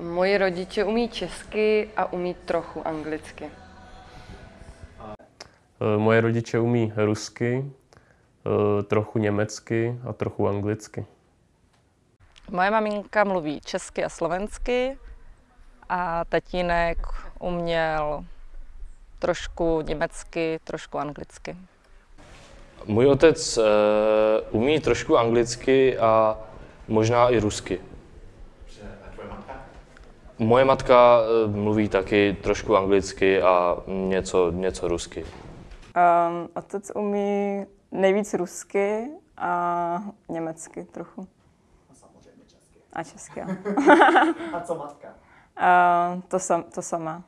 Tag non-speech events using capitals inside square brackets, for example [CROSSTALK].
Moji rodiče umí česky a umí trochu anglicky. Eh, Moje rodiče umí rusky, eh, trochu německy a trochu anglicky. Moje maminka mluví česky a slovensky a tatínek uměl trošku německy, trošku anglicky. Můj otec uh, umí trošku anglicky a možná i rusky. Moje matka uh, mluví taky trošku anglicky a něco, něco rusky. Um, otec umí nejvíc rusky a německy trochu. A samozřejmě česky. A česky, jo. [LAUGHS] A co matka? Uh, to, sam, to samé.